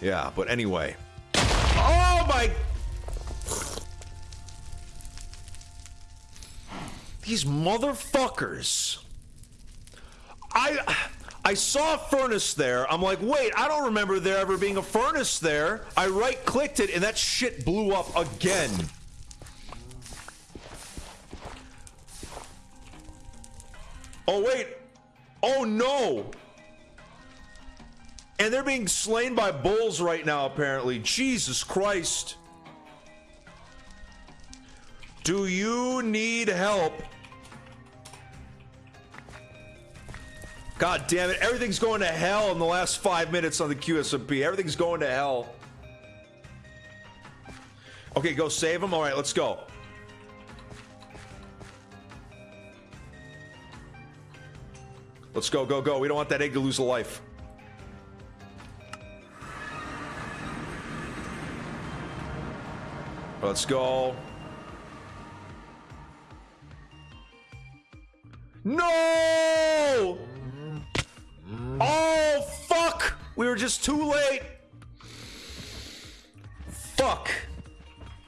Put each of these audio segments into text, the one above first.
Yeah, but anyway. Oh my... These motherfuckers. I... I saw a furnace there. I'm like, wait, I don't remember there ever being a furnace there. I right-clicked it, and that shit blew up again. Oh, wait. Oh, no. And they're being slain by bulls right now, apparently. Jesus Christ. Do you need help? God damn it. Everything's going to hell in the last five minutes on the QSMP. Everything's going to hell. Okay, go save him. All right, let's go. Let's go, go, go. We don't want that egg to lose a life. Let's go. No! Oh, fuck! We were just too late. Fuck.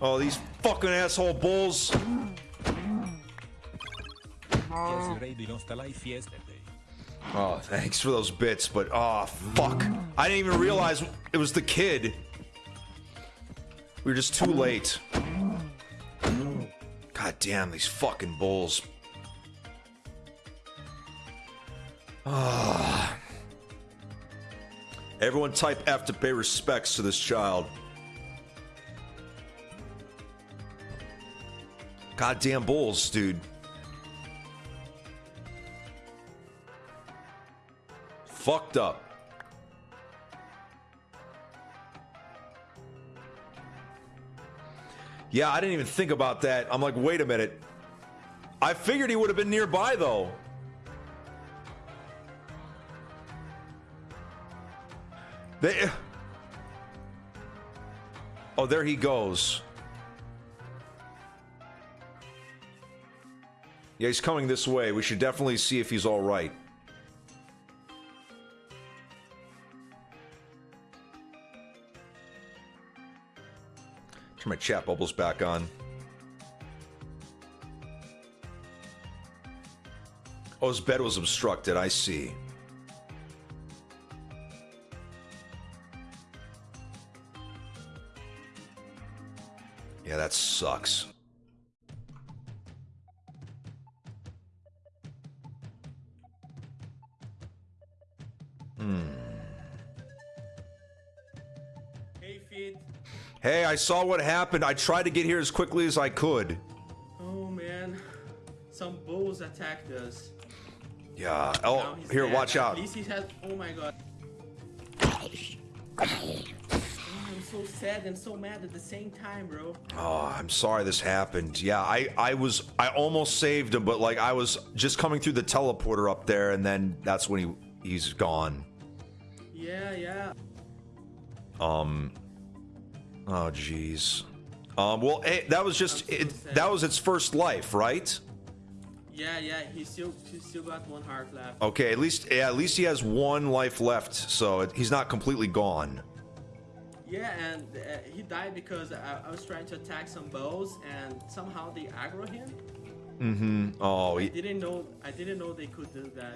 Oh, these fucking asshole bulls. Oh, thanks for those bits, but oh, fuck. I didn't even realize it was the kid. We were just too late. God damn, these fucking bulls. Ah. Everyone type F to pay respects to this child. Goddamn bulls, dude. Fucked up. Yeah, I didn't even think about that. I'm like, wait a minute. I figured he would have been nearby, though. They... Oh, there he goes. Yeah, he's coming this way. We should definitely see if he's all right. My chat bubbles back on. Oh, his bed was obstructed. I see. Yeah, that sucks. Hmm. Hey, I saw what happened. I tried to get here as quickly as I could. Oh, man. Some bulls attacked us. Yeah. Oh, here, dead. watch At out. least he has. Oh my god. Oh, I'm so sad and so mad at the same time, bro. Oh, I'm sorry this happened. Yeah, I, I was, I almost saved him, but like I was just coming through the teleporter up there, and then that's when he, he's gone. Yeah, yeah. Um. Oh, jeez. Um. Well, eh, that was just so it, that was its first life, right? Yeah, yeah. He still, he still got one heart left. Okay. At least, yeah. At least he has one life left, so it, he's not completely gone. Yeah, and uh, he died because I, I was trying to attack some bulls, and somehow they aggro him. Mm-hmm. Oh, I he, didn't know. I didn't know they could do that.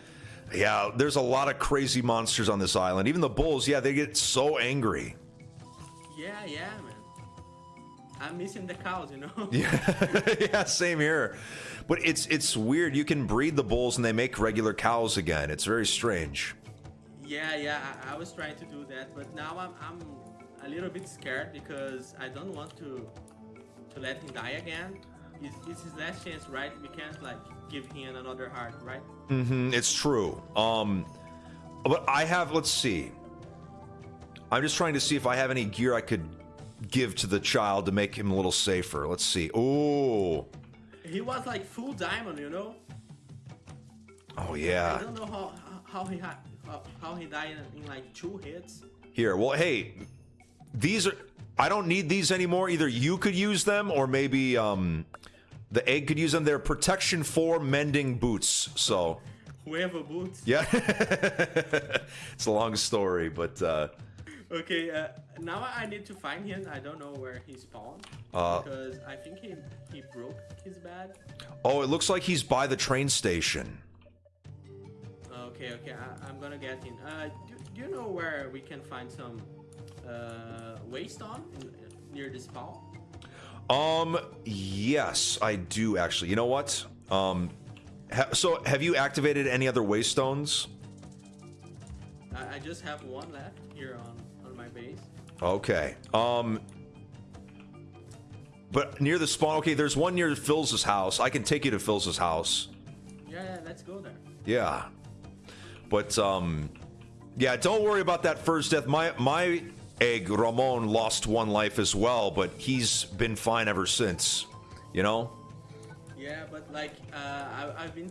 yeah. There's a lot of crazy monsters on this island. Even the bulls. Yeah, they get so angry. Yeah, yeah, man. I'm missing the cows, you know. Yeah, yeah, same here. But it's it's weird. You can breed the bulls and they make regular cows again. It's very strange. Yeah, yeah, I, I was trying to do that, but now I'm, I'm a little bit scared because I don't want to to let him die again. It's, it's his last chance, right? We can't like give him another heart, right? Mm-hmm. It's true. Um, but I have. Let's see. I'm just trying to see if I have any gear I could give to the child to make him a little safer. Let's see. Oh, He was like full diamond, you know. oh yeah. I don't know how how he had how, how he died in, in like two hits. Here. Well, hey, these are. I don't need these anymore. Either you could use them, or maybe um, the egg could use them. They're protection for mending boots. So. Whoever boots. Yeah. it's a long story, but uh, Okay, uh, now I need to find him. I don't know where he spawned. Uh, because I think he he broke his bed. Oh, it looks like he's by the train station. Okay, okay, I, I'm gonna get in. Uh, do, do you know where we can find some uh, waystone near the spawn? Um, yes, I do actually. You know what? Um, ha so have you activated any other waystones? I, I just have one left here on on my base. Okay. Um, but near the spawn. Okay, there's one near Phil's house. I can take you to Phil's house. Yeah, yeah, let's go there. Yeah. But um, yeah, don't worry about that first death. My my egg Ramon lost one life as well, but he's been fine ever since. You know. Yeah, but like uh, I, I've been.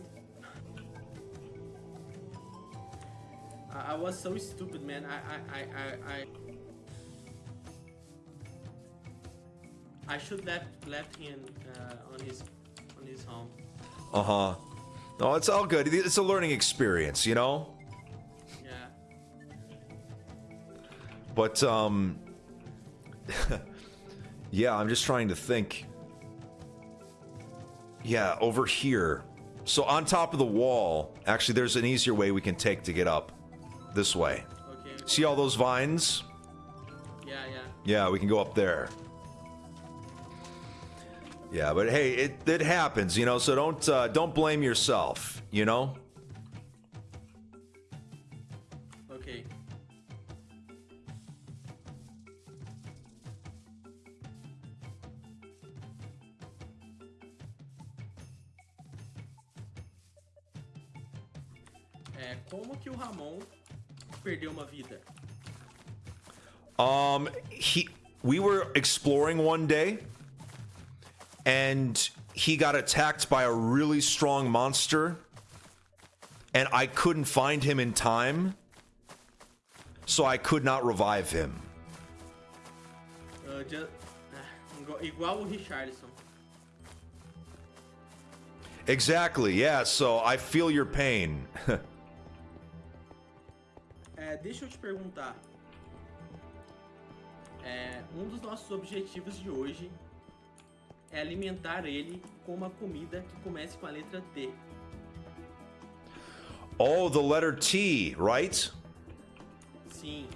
I, I was so stupid, man. I I I I. I... I should left left him uh, on his on his home. Uh huh. No, it's all good. It's a learning experience, you know. Yeah. But um, yeah, I'm just trying to think. Yeah, over here. So on top of the wall, actually, there's an easier way we can take to get up. This way. Okay. See all those vines? Yeah, yeah. Yeah, we can go up there. Yeah, but hey, it it happens, you know. So don't uh, don't blame yourself, you know. Okay. É, como que o Ramon perdeu uma vida? Um, he we were exploring one day, and he got attacked by a really strong monster, and I couldn't find him in time, so I could not revive him. Uh, ju- ah, igual- igual o Richarlison. Exactly, yeah. So I feel your pain. É, deixa eu te perguntar. É, um dos nossos objetivos de hoje é alimentar ele com uma comida que comece com a letra T. oh, the letter T, right? Sim.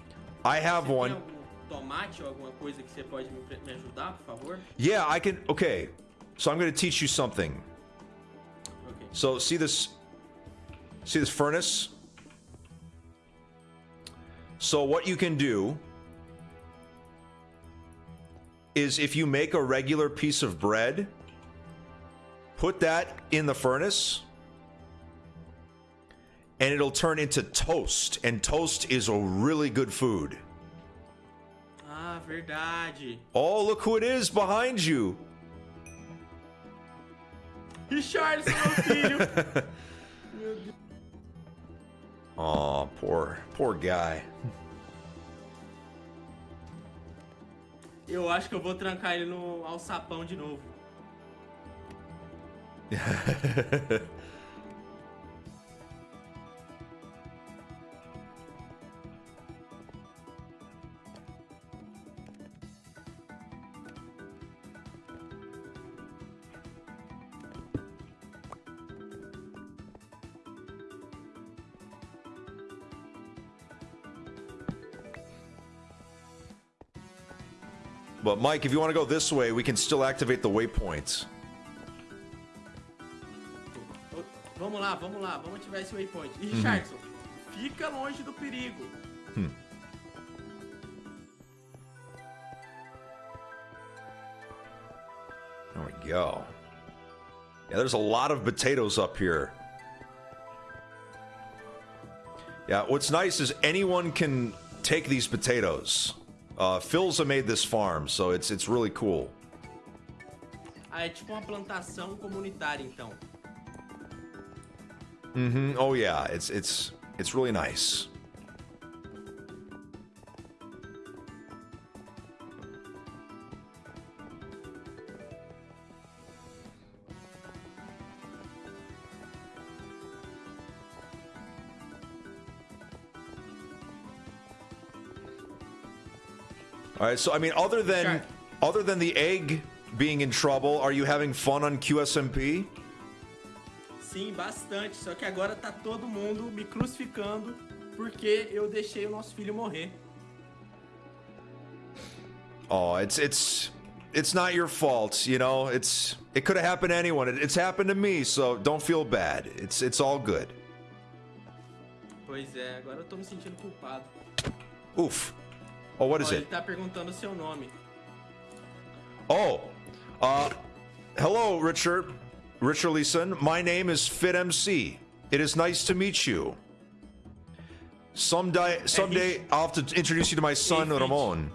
I have one. algum tomate ou alguma coisa que você pode me, me ajudar, por favor? Yeah, I can. Okay, so I'm going to teach you something. Ok. So see this see this furnace? So what you can do is if you make a regular piece of bread, put that in the furnace and it'll turn into toast and toast is a really good food. Ah, verdade. Oh, look who it is behind you. Richarlison, meu filho! Oh, poor poor guy. Eu acho que eu vou trancar ele no alçapão de novo. But Mike, if you want to go this way, we can still activate the waypoints. Vamos lá, vamos lá, vamos ativar esse waypoint. E Richarlison, fica longe do perigo. There we go. Yeah, there's a lot of potatoes up here. Yeah, what's nice is anyone can take these potatoes. Uh, Philza made this farm, so it's it's really cool. Ah, é tipo uma plantação comunitária, então. hmm Oh yeah, it's it's it's really nice. All right. So I mean, other than Sure. other than the egg being in trouble, are you having fun on QSMP? Sim, bastante. Só que agora tá todo mundo me crucificando porque eu deixei o nosso filho morrer. Oh, it's it's it's not your fault, you know. It's it could have happened to anyone. It, it's happened to me, so don't feel bad. It's it's all good. Pois é, agora eu tô me sentindo culpado. Oof. Oh, what is ele it? tá perguntando seu nome. Oh, uh, hello, Richard. Richard Leeson. My name is FitMC. It is nice to meet you. Someday, someday I'll have to introduce you to my son, Fit. Ramon.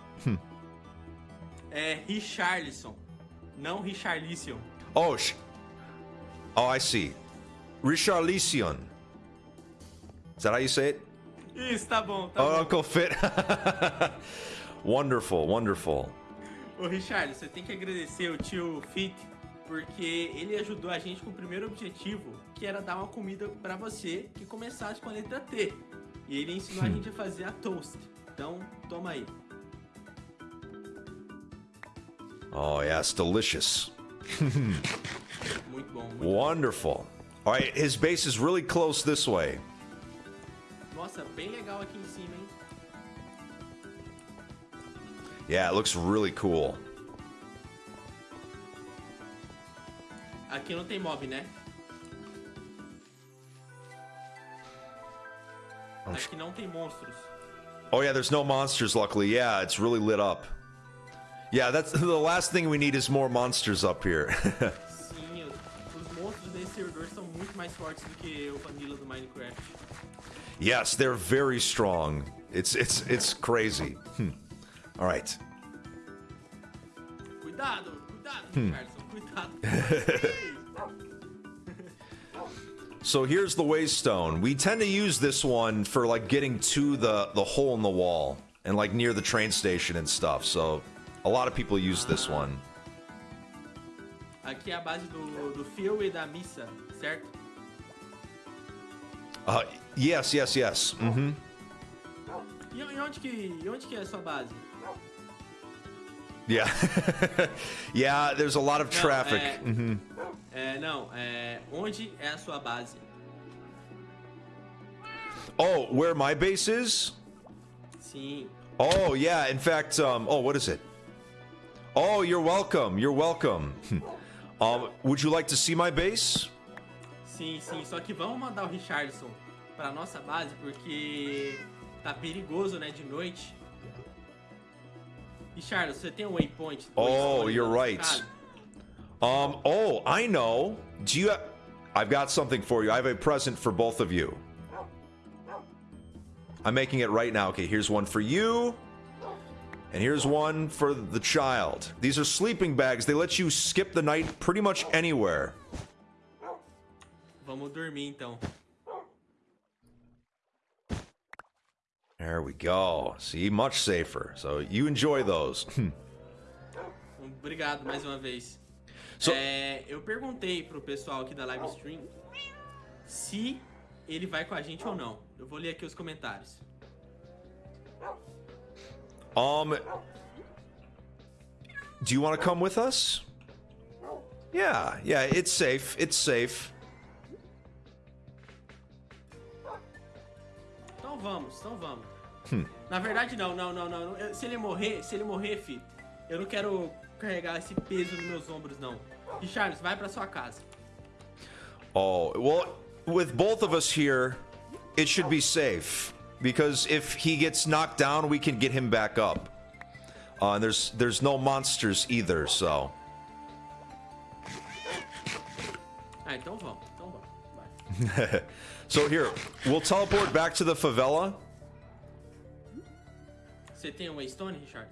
É Richarlison, não Richarlison. Oh, sh- oh, I see. Richarlison. Is that how you say it? Isso, tá bom, tá Oh, bom. Uncle Fit. wonderful, wonderful. Ô Richard, você tem que agradecer o tio Fit, porque ele ajudou a gente com o primeiro objetivo, que era dar uma comida pra você que começasse com a letra T. E ele ensinou a gente a fazer a toast. Então, toma aí. Oh, yeah, it's delicious. Muito bom. Muito... Wonderful. All right, his base is really close this way. Nossa, bem legal aqui em cima, hein? Yeah, it looks really cool. Aqui não tem mob, né? Aqui não tem monstros. Oh, yeah, there's no monsters, luckily. Yeah, it's really lit up. Yeah, that's the last thing we need is more monsters up here. Sim, os os monstros desse servidor são muito mais fortes do que o Vanilla do Minecraft. Yes, they're very strong. It's it's it's crazy. Hmm. All right. Cuidado, cuidado, Hmm. Cuidado. So here's the waystone. We tend to use this one for like getting to the the hole in the wall and like near the train station and stuff. So a lot of people use this one. Aqui é a base do, do Phil e da Missa, certo? Uh, yes, yes, yes. hmm E, e onde que, e onde que é a sua base? Yeah. yeah, there's a lot of Não, traffic. é- hmm É, não, é, onde é a sua base? Oh, where my base is? Sim. Oh, yeah. In fact, um, oh, what is it? Oh, you're welcome. You're welcome. um, would you like to see my base? Sim, sim, só que vamos mandar o Richarlison pra nossa base porque tá perigoso, né, de noite. Richard, você tem um waypoint? Oh, you're right. Um, oh, I know. Do you? I've got something for you. I have a present for both of you. I'm making it right now. Okay, here's one for you. And here's one for the child. These are sleeping bags. They let you skip the night pretty much anywhere. Vamos dormir então. There we go. See, much safer. So you enjoy those. Obrigado mais uma vez. So- É, eu perguntei pro pessoal aqui da live stream se ele vai com a gente ou não. Eu vou ler aqui os comentários. Um, do you want to come with us? Yeah, yeah, it's safe. It's safe. Então vamos, então vamos. Hum. Na verdade não, não, não, não. Eu- Se ele morrer, se ele morrer, fi, eu não quero carregar esse peso nos meus ombros não. Richard, vai pra sua casa. Oh, well, with both of us here, it should be safe because if he gets knocked down, we can get him back up. Uh, and there's there's no monsters either, so. Ah, então vamos, então vamos. Vai. So here, we'll teleport back to the favela. Você tem um Waystone, Richard?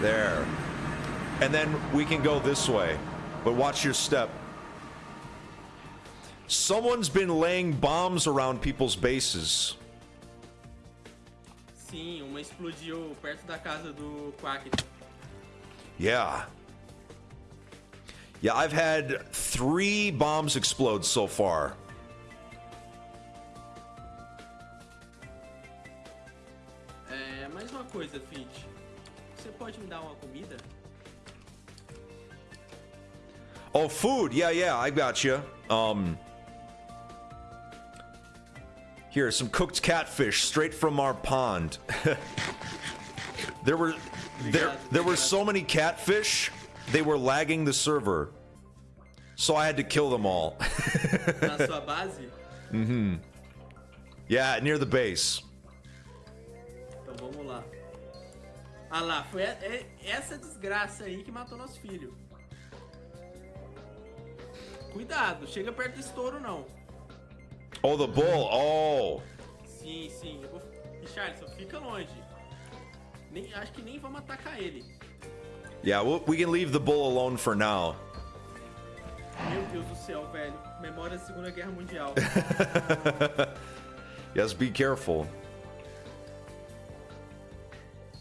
There. And then we can go this way. But watch your step. Someone's been laying bombs around people's bases. Sim, uma explodiu perto da casa do Quack. Yeah. Yeah, I've had three bombs explode so far. Coisa, Fit. Você pode me dar uma comida? Oh, food. Yeah, yeah, I got you. Um, here, some cooked catfish straight from our pond. there were there there were so many catfish, they were lagging the server. So I had to kill them all. Na sua base? yeah, near the base. Então vamos lá. Ah lá, foi e- é- essa desgraça aí que matou nosso filho. Cuidado, chega perto desse touro não. Oh, the bull. Oh. Sim, sim. Eu vou... Richardson, fica longe. Nem, acho que nem vamos atacar ele. Yeah, we can leave the bull alone for now. Meu Deus do céu, velho. Memória da Segunda Guerra Mundial. Yes, be careful.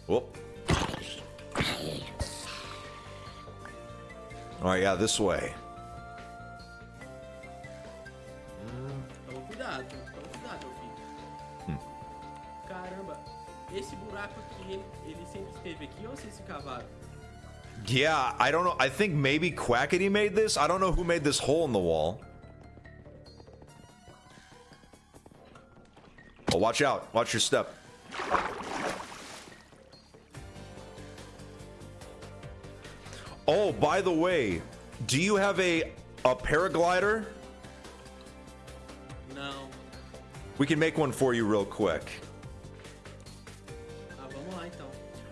Whoop. All right, yeah, this way. Yeah, I don't know. I think maybe Quackity made this. I don't know who made this hole in the wall. Oh, watch out. Watch your step. Oh, by the way, do you have a a paraglider? No. We can make one for you real quick. Ah, vamos lá então.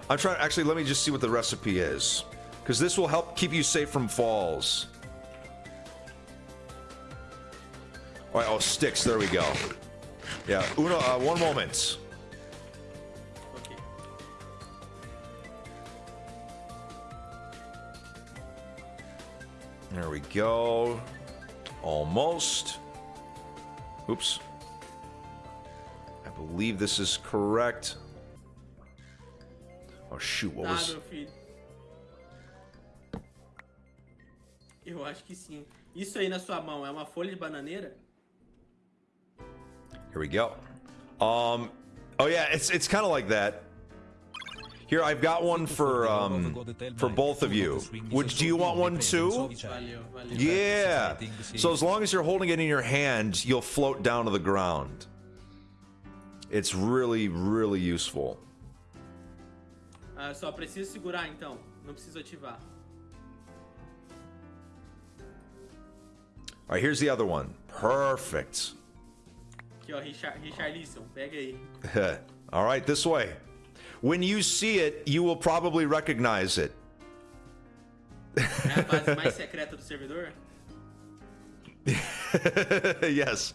I'm trying. Actually, let me just see what the recipe is, because this will help keep you safe from falls. All right. Oh, sticks. There we go. Yeah. Uno. Uh, one moment. We go. Almost. Oops. I believe this is correct. Oh shoot! What Tá, was? meu filho. Eu acho que sim. Isso aí na sua mão é uma folha de bananeira? Here we go. Um. Oh yeah, it's it's kind of like that. Here, I've got one for um for both of you. Would do you want one too? Yeah. So as long as you're holding it in your hand, you'll float down to the ground. It's really really useful. Ah, só preciso segurar então. Não preciso ativar. All right, here's the other one. Perfect. Aqui, ó, Richard, Richarlison, pega aí. All right, this way. When you see it, you will probably recognize it. É a base mais secreta do servidor? yes.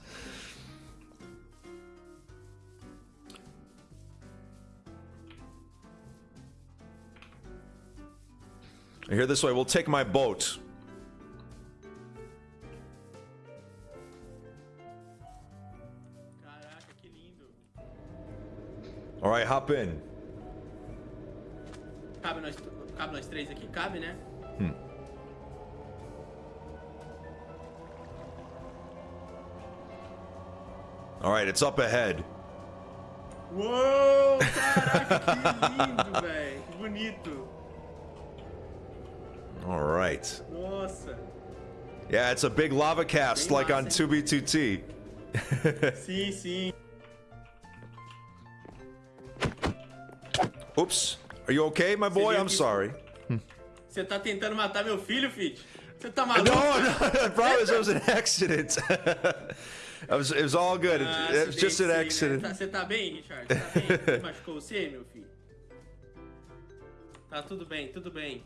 Here, this way. We'll take my boat. Caraca, que lindo. All right, hop in. Cabe nós, cabe nós três aqui? Cabe, né? All right, it's up ahead. Uou! Caraca, que lindo, velho. Que bonito. All right. Nossa. Yeah, it's a big lava cast Bem like on 2B2T. Sim, sim. Oops. Are you okay, my boy? I'm sorry. Você tá tentando matar meu filho, Fit? Você tá maluco? No, no, I promise it was an accident. it, was, it was all good. It, Ah, it was acidente, just an né? accident. Tá- Você tá bem, Richard? Tá bem? Você machucou você, meu filho? Tá tudo bem, tudo bem.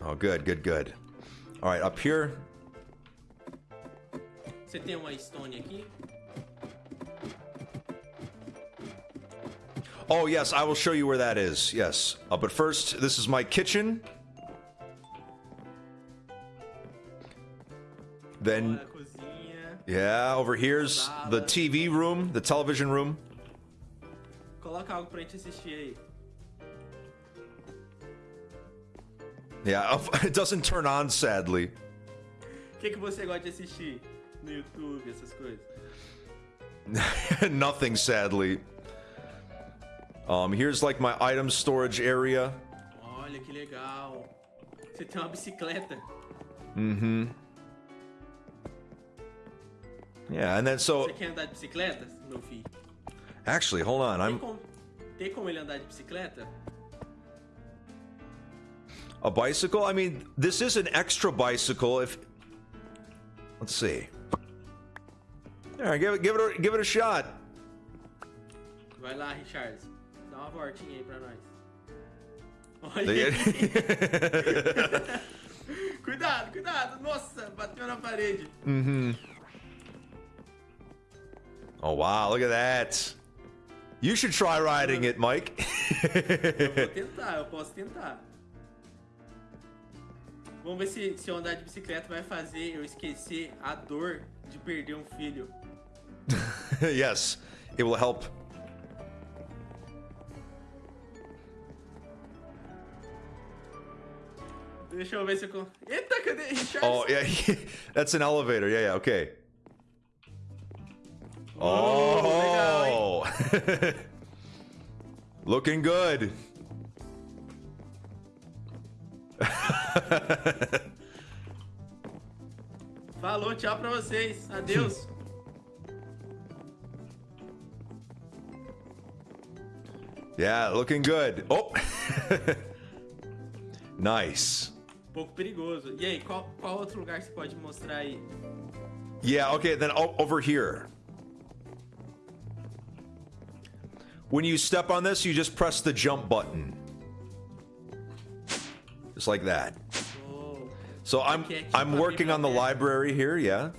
Oh, good, good, good. All right, up here. Você tem uma stone aqui? Oh, yes, I will show you where that is. Yes. Uh, but first, this is my kitchen. Then, Olha a cozinha. yeah, over here's the TV room, the television room. Coloca algo pra gente assistir aí. Yeah, it doesn't turn on, sadly. O que, que você gosta de assistir no YouTube, essas coisas? Nothing, sadly. Um, here's like my item storage area. Olha que legal. Você tem uma bicicleta. Mm-hmm. Yeah, and then so Você quer andar de bicicleta, meu filho? actually, hold on. Tem I'm como, tem como ele andar de bicicleta? a bicycle. I mean, this is an extra bicycle. If let's see. All right, give it, give it, a, give it a shot. Vai lá, Richard. Dá uma voltinha aí pra nós. Olha aí. cuidado, cuidado. Nossa, bateu na parede. oh wow, look at that. You should try riding it, Mike. Vou tentar, eu posso tentar. Vamos ver se, se eu andar de bicicleta vai fazer eu esquecer a dor de perder um filho. yes, it will help. Deixa eu ver se eu... Eita, cadê? Oh yeah, that's an elevator. Yeah, yeah. Okay. Oh, looking good. Falou, tchau pra vocês. Adeus. Yeah, looking good. Oh, nice. Pouco perigoso. E aí, qual, qual outro lugar você pode mostrar aí? Yeah, okay, then over here. When you step on this, you just press the jump button. Just like that. Oh, So I'm Okay, I'm working on the library here, yeah.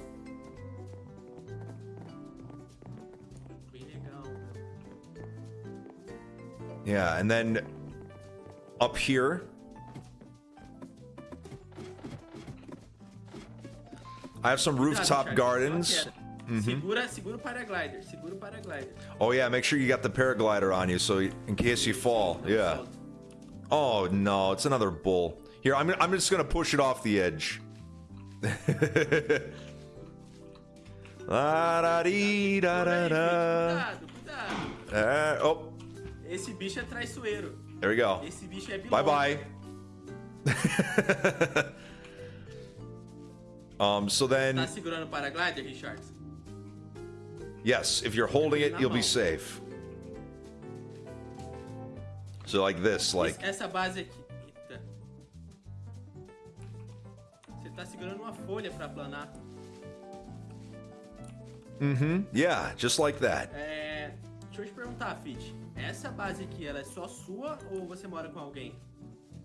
Yeah, and then up here. I have some rooftop gardens. só queda. Segura, segura o paraglider, segura o paraglider. Oh yeah, make sure you got the paraglider on you so in case you fall. Yeah. Oh no, it's another bull. Here, I'm I'm just gonna push it off the edge. La da dee da da da. Uh, oh, Esse bicho é traiçoeiro. there we go. Esse bicho é. Bye bye. um, so Tá then, segurando o paraglider, Richard? yes, if you're holding it, you'll be safe. So like this, like Essa base aqui. Eita. Você tá segurando uma folha pra planar. yeah, just like that. É. Deixa eu te perguntar, Fit. Essa base aqui, ela é só sua ou você mora com alguém?